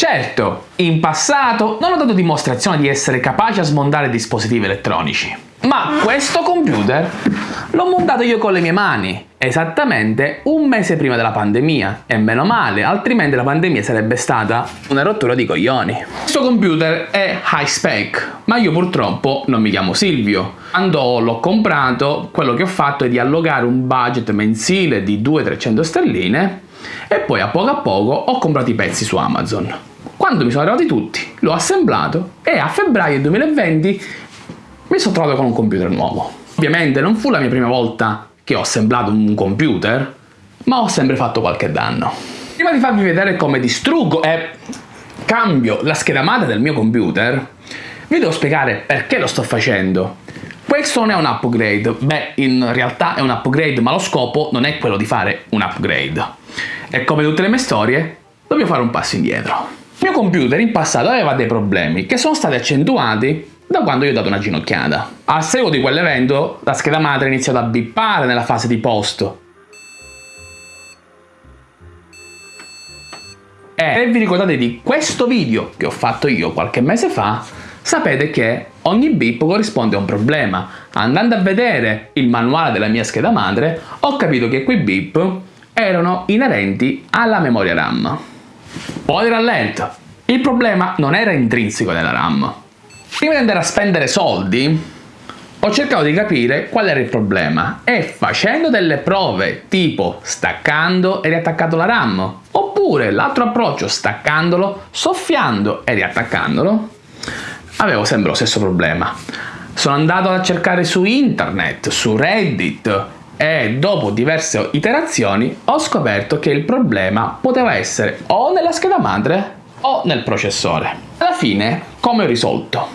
Certo, in passato non ho dato dimostrazione di essere capace a smontare dispositivi elettronici, ma questo computer l'ho montato io con le mie mani, esattamente un mese prima della pandemia, e meno male, altrimenti la pandemia sarebbe stata una rottura di coglioni. Questo computer è high spec, ma io purtroppo non mi chiamo Silvio. Quando l'ho comprato, quello che ho fatto è di allogare un budget mensile di 200-300 sterline e poi a poco a poco ho comprato i pezzi su Amazon. Quando mi sono arrivati tutti, l'ho assemblato e a febbraio 2020 mi sono trovato con un computer nuovo. Ovviamente non fu la mia prima volta che ho assemblato un computer, ma ho sempre fatto qualche danno. Prima di farvi vedere come distruggo e cambio la scheda madre del mio computer, vi devo spiegare perché lo sto facendo. Questo non è un upgrade, beh in realtà è un upgrade ma lo scopo non è quello di fare un upgrade. E come tutte le mie storie, dobbiamo fare un passo indietro. Il mio computer in passato aveva dei problemi che sono stati accentuati da quando io ho dato una ginocchiata. A seguito di quell'evento la scheda madre ha iniziato a bippare nella fase di posto. E se vi ricordate di questo video che ho fatto io qualche mese fa, sapete che ogni bip corrisponde a un problema. Andando a vedere il manuale della mia scheda madre, ho capito che quei bip erano inerenti alla memoria RAM. Poi rallento. Il problema non era intrinseco nella RAM. Prima di andare a spendere soldi, ho cercato di capire qual era il problema e facendo delle prove tipo staccando e riattaccando la RAM oppure l'altro approccio staccandolo, soffiando e riattaccandolo, avevo sempre lo stesso problema. Sono andato a cercare su internet, su Reddit e dopo diverse iterazioni ho scoperto che il problema poteva essere o nella scheda madre o nel processore. Alla fine, come ho risolto?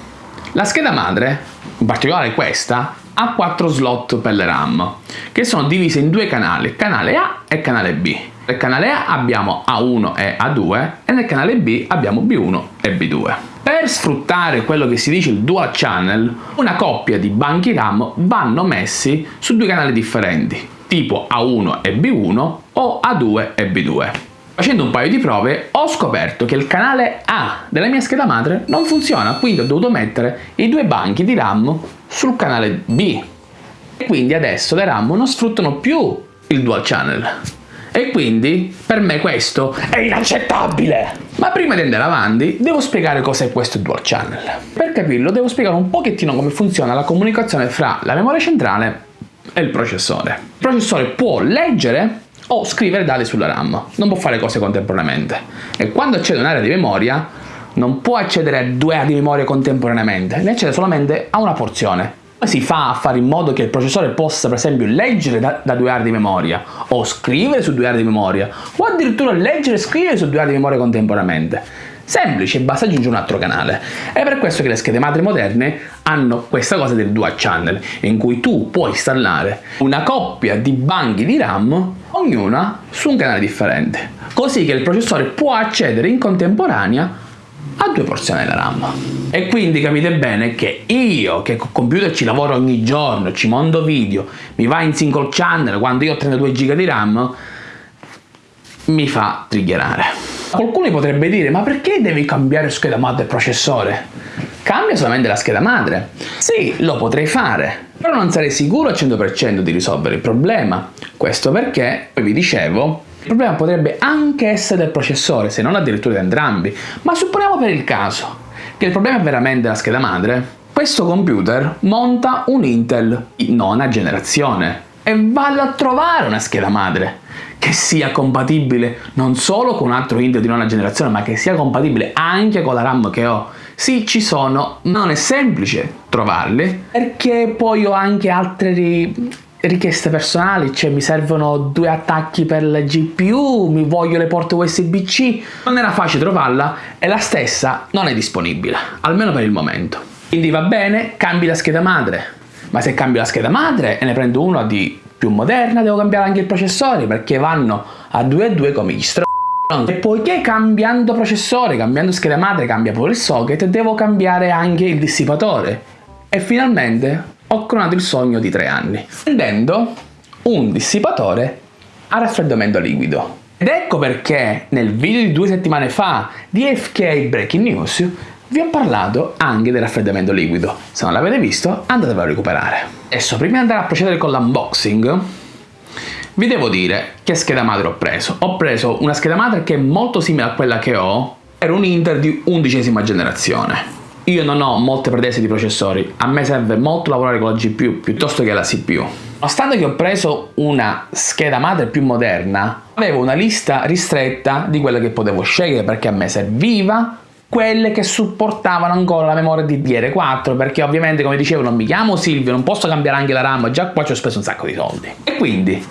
La scheda madre, in particolare questa, ha quattro slot per le RAM, che sono divise in due canali, canale A e canale B. Nel canale A abbiamo A1 e A2 e nel canale B abbiamo B1 e B2. Per sfruttare quello che si dice il dual channel, una coppia di banchi RAM vanno messi su due canali differenti, tipo A1 e B1 o A2 e B2. Facendo un paio di prove ho scoperto che il canale A della mia scheda madre non funziona, quindi ho dovuto mettere i due banchi di RAM sul canale B. E quindi adesso le RAM non sfruttano più il dual channel. E quindi per me questo è inaccettabile! Ma prima di andare avanti devo spiegare cos'è questo dual channel. Per capirlo devo spiegare un pochettino come funziona la comunicazione fra la memoria centrale e il processore. Il processore può leggere o scrivere dati sulla RAM, non può fare cose contemporaneamente. E quando accede a un'area di memoria non può accedere a due aree di memoria contemporaneamente, ne accede solamente a una porzione si fa a fare in modo che il processore possa per esempio leggere da, da due aree di memoria o scrivere su due aree di memoria o addirittura leggere e scrivere su due aree di memoria contemporaneamente? Semplice, basta aggiungere un altro canale. È per questo che le schede madri moderne hanno questa cosa del dual channel, in cui tu puoi installare una coppia di banchi di RAM, ognuna su un canale differente, così che il processore può accedere in contemporanea a due porzioni della RAM. E quindi capite bene che io, che con computer ci lavoro ogni giorno, ci mondo video, mi va in single channel quando io ho 32 GB di RAM, mi fa triggerare. Qualcuno potrebbe dire, ma perché devi cambiare scheda madre e processore? Cambia solamente la scheda madre. Sì, lo potrei fare, però non sarei sicuro al 100% di risolvere il problema. Questo perché, poi vi dicevo, il problema potrebbe anche essere del processore, se non addirittura di entrambi, ma supponiamo per il caso che il problema è veramente la scheda madre. Questo computer monta un Intel di nona generazione e vado a trovare una scheda madre che sia compatibile non solo con un altro Intel di nona generazione, ma che sia compatibile anche con la RAM che ho. Sì, ci sono, non è semplice trovarli, perché poi ho anche altri richieste personali, cioè mi servono due attacchi per la GPU, mi voglio le porte USB-C, non era facile trovarla e la stessa non è disponibile, almeno per il momento. Quindi va bene, cambi la scheda madre, ma se cambio la scheda madre e ne prendo una di più moderna devo cambiare anche il processore perché vanno a 2 a 2 come gli str... E poiché cambiando processore, cambiando scheda madre, cambia pure il socket, devo cambiare anche il dissipatore. E finalmente ho coronato il sogno di tre anni, prendendo un dissipatore a raffreddamento liquido. Ed ecco perché nel video di due settimane fa di FK Breaking News vi ho parlato anche del raffreddamento liquido. Se non l'avete visto, andatevelo a recuperare. Adesso, prima di andare a procedere con l'unboxing, vi devo dire che scheda madre ho preso. Ho preso una scheda madre che è molto simile a quella che ho, era un Inter di undicesima generazione. Io non ho molte pretese di processori, a me serve molto lavorare con la GPU piuttosto che la CPU. Nonostante che ho preso una scheda madre più moderna, avevo una lista ristretta di quelle che potevo scegliere perché a me serviva quelle che supportavano ancora la memoria di DR4 perché ovviamente come dicevo non mi chiamo Silvio non posso cambiare anche la RAM già qua ci ho speso un sacco di soldi. E quindi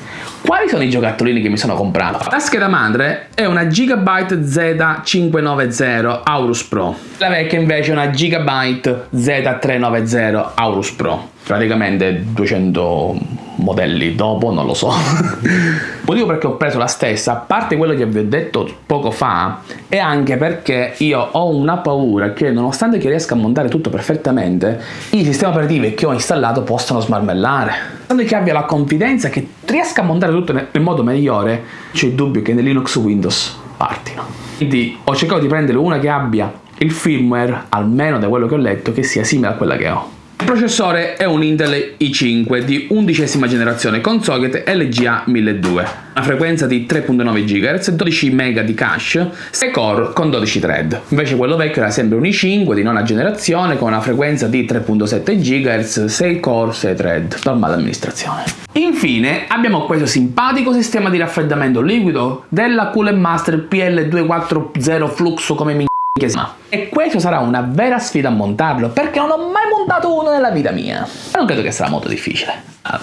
quali sono i giocattolini che mi sono comprato? La scheda madre è una Gigabyte Z590 Aorus Pro. La vecchia invece è una Gigabyte Z390 Aorus Pro praticamente 200 modelli dopo, non lo so. Motivo perché ho preso la stessa, a parte quello che vi ho detto poco fa, è anche perché io ho una paura che nonostante che riesca a montare tutto perfettamente, i sistemi operativi che ho installato possano smarmellare. Nonostante che abbia la confidenza che riesca a montare tutto nel modo migliore, c'è il dubbio che nel Linux Windows partino. Quindi ho cercato di prendere una che abbia il firmware, almeno da quello che ho letto, che sia simile a quella che ho. Il processore è un Intel i5 di undicesima generazione con socket LGA 1200, una frequenza di 3.9 GHz, 12 MB di cache, 6 core con 12 thread. Invece quello vecchio era sempre un i5 di nona generazione con una frequenza di 3.7 GHz, 6 core, 6 thread, normale amministrazione. Infine abbiamo questo simpatico sistema di raffreddamento liquido della Cooler Master PL240 Fluxo come mi e questo sarà una vera sfida a montarlo, perché non ho mai montato uno nella vita mia. Non credo che sarà molto difficile. Ah,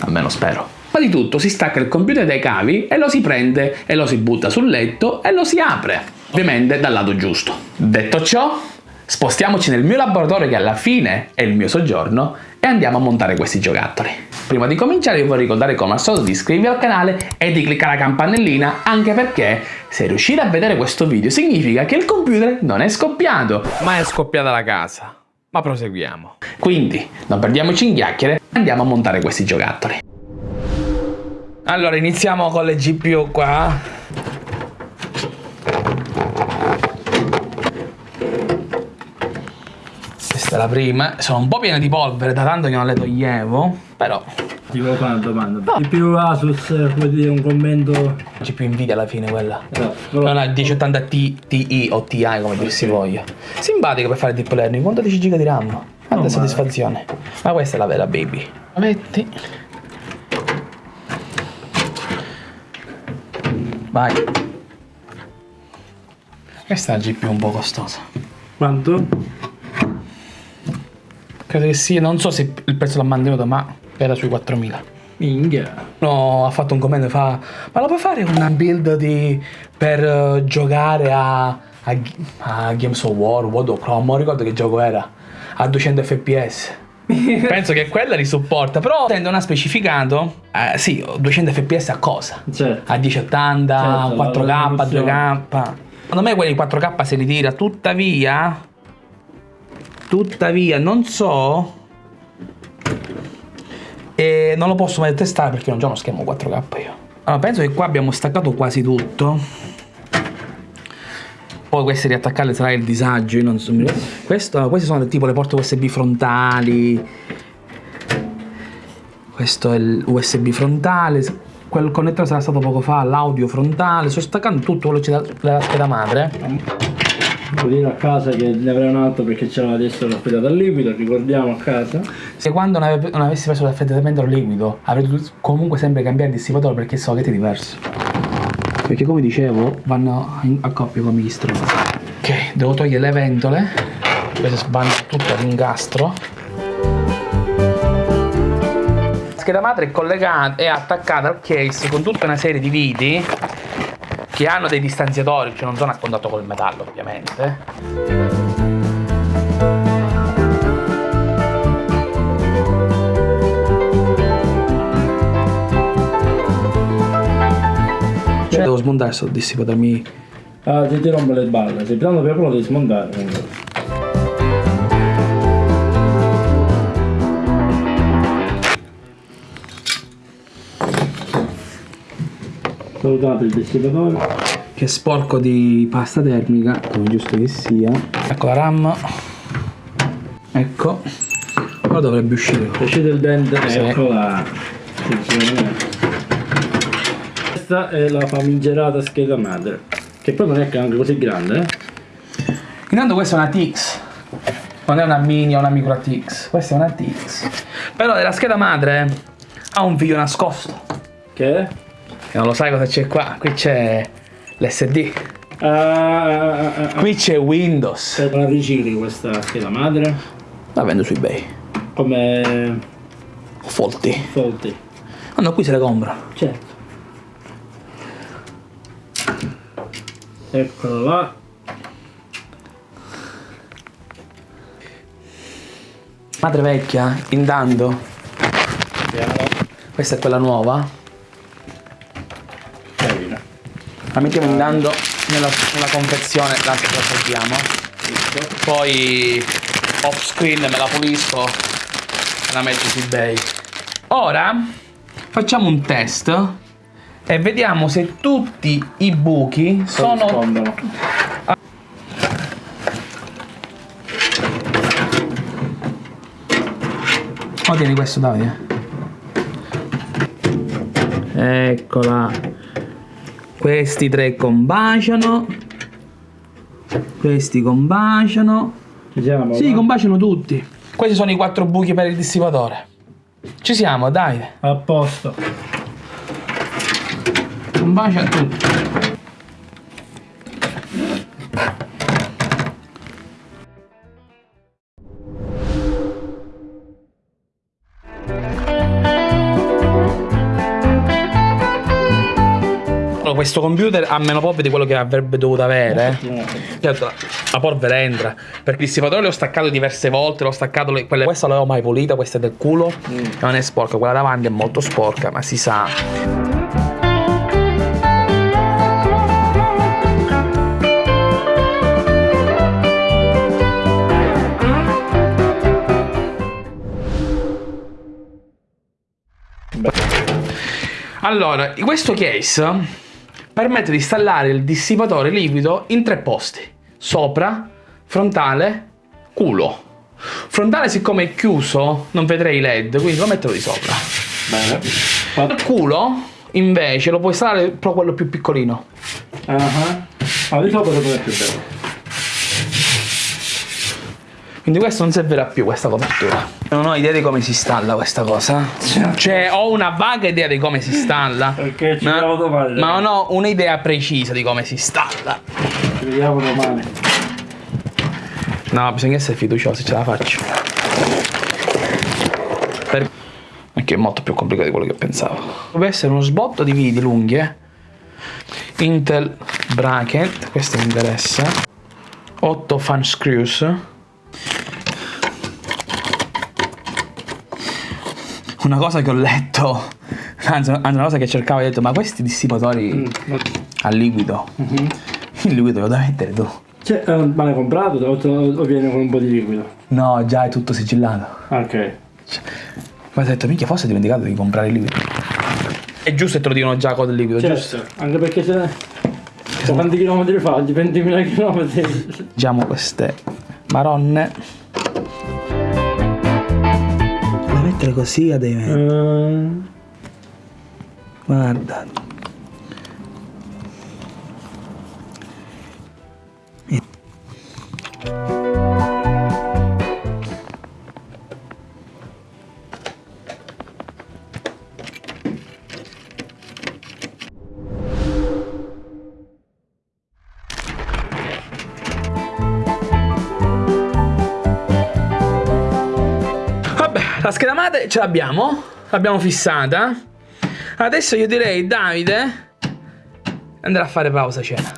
almeno spero. Ma di tutto si stacca il computer dai cavi e lo si prende e lo si butta sul letto e lo si apre. Ovviamente dal lato giusto. Detto ciò, spostiamoci nel mio laboratorio che alla fine è il mio soggiorno e andiamo a montare questi giocattoli. Prima di cominciare vi vorrei ricordare come al solito di iscrivervi al canale e di cliccare la campanellina anche perché se riuscite a vedere questo video significa che il computer non è scoppiato ma è scoppiata la casa. Ma proseguiamo. Quindi non perdiamoci in chiacchiere andiamo a montare questi giocattoli. Allora iniziamo con le GPU qua questa è la prima. Sono un po' piene di polvere da tanto che non le toglievo però ti volevo fare una domanda. No. di più Asus come dire un commento? C'è più invidia alla fine quella? No, però... non è 1080 Ti Ti o Ti come okay. dir si voglia. Simpatico per fare deep learning quanto 10 giga di RAM? Quanta soddisfazione. Ma questa è la vera baby. Metti. Vai. Questa è la GPU un po' costosa. Quanto? Credo che sia non so se il prezzo l'ha mantenuto ma era sui 4000. Minchia. No, ha fatto un commento fa ma lo puoi fare una build di, per uh, giocare a, a, a, Games of War, World of Chrome, non ricordo che gioco era, a 200 fps. Penso che quella li supporta, però non ha specificato, eh, sì, 200 fps a cosa? Certo. A 1080, certo, 4K, 2K. Secondo me quelli 4K se li tira, tuttavia, tuttavia non so e non lo posso mai testare perché non ho uno schermo 4K io. Allora, penso che qua abbiamo staccato quasi tutto. Poi queste riattaccarle sarà il disagio, io non so. Questo, queste sono tipo le porte USB frontali. Questo è l'USB frontale. Quel connettore sarà stato poco fa, l'audio frontale. Sto staccando tutto quello che c'è dalla scheda madre. Devo dire a casa che ne avrei un altro perché c'era adesso l'affrettato al liquido, ricordiamo a casa. Se quando non, ave non avessi preso l'affrettamento al liquido avrei dovuto comunque sempre cambiare il dissipatore perché so che è diverso. Perché come dicevo vanno a coppia come gli stronzi. Ok, devo togliere le ventole. Queste vanno tutte all'ingastro. La scheda madre è collegata e attaccata al case con tutta una serie di viti che hanno dei distanziatori, cioè non sono a contatto col metallo ovviamente. Cioè, devo smontare questo dissipatore mi... Ah, ti, ti rompe le balle, sei piano per lo devi smontare. Salutato il dissipatore. Che è sporco di pasta termica, come giusto che sia. Ecco la RAM. Ecco. Ora dovrebbe uscire. È uscito il dente, Sì. eccola. Questa è la famigerata scheda madre. Che poi non è che anche così grande, eh? Intanto questa è una TX. Non è una mini o una micro TX. Questa è una TX. Però della scheda madre ha un video nascosto. Che non lo sai cosa c'è qua. Qui c'è l'SD. Ah, ah, ah, ah, ah. Qui c'è Windows. Se la ricicli questa scheda madre La vendo su eBay. come Folti. Folti. Ah no, qui se le compra. Certo. Eccolo là. Madre vecchia, intanto. Questa è quella nuova. La mettiamo intanto nella, nella confezione, la, la assaggiamo. Poi off screen me la pulisco e la metto su eBay. Ora facciamo un test e vediamo se tutti i buchi sono Corrispondono. Oh, tieni questo, Davide. Eccola. Questi tre combaciano. Questi combaciano. Ci siamo? Sì, va? combaciano tutti. Questi sono i quattro buchi per il dissipatore. Ci siamo, Davide. A posto. Combacia tutti. Questo computer ha meno polvere di quello che avrebbe dovuto avere. Certo, la polvere entra. Perché il dissipatore l'ho staccato diverse volte, l'ho staccato. Le, quelle, questa l'avevo mai pulita, questa è del culo. E non è sporca, quella davanti è molto sporca, ma si sa. Allora, questo case permette di installare il dissipatore liquido in tre posti: sopra, frontale, culo. Frontale, siccome è chiuso, non vedrei i LED, quindi lo metterò di sopra. Bene. Il culo, invece, lo puoi installare però quello più piccolino. Ah, ah, di sopra dove è più bello. Quindi questo non servirà più, questa copertura. Non ho idea di come si installa questa cosa. Cioè, ho una vaga idea di come si installa. Perché ci ma, vediamo domani. ma non ho un'idea precisa di come si installa. Ci vediamo domani. No, bisogna essere fiduciosi, ce la faccio. Per... Anche è molto più complicato di quello che pensavo. Deve essere uno sbotto di viti lunghi, eh. Intel bracket, questo mi interessa. 8 fan screws. Una cosa che ho letto, anzi una cosa che cercavo, ho detto, ma questi dissipatori a liquido, il liquido lo devi mettere tu. Cioè, eh, ma l'hai comprato o, o viene con un po' di liquido? No, già è tutto sigillato. Ok. Ma ho detto, minchia, forse ho dimenticato di comprare il liquido. È giusto che te lo dicono già con il liquido, giusto? Certo, anche perché se... se quanti chilometri fa? Di 20.000 chilometri. Diciamo queste maronne. Così a dei Eh, Guarda. Ce l'abbiamo, l'abbiamo fissata. Adesso io direi, Davide, andrà a fare pausa cena.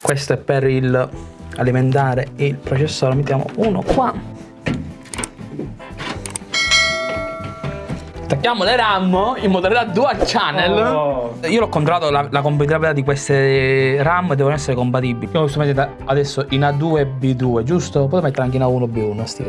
Questo è per il alimentare il processore, mettiamo uno qua. Attacchiamo le RAM in modalità dual channel. Oh. Io l'ho controllato la, la compatibilità di queste RAM devono essere compatibili. Io lo sto mettendo adesso in A2 B2, giusto? Poi mettere anche in A1 B1 sti.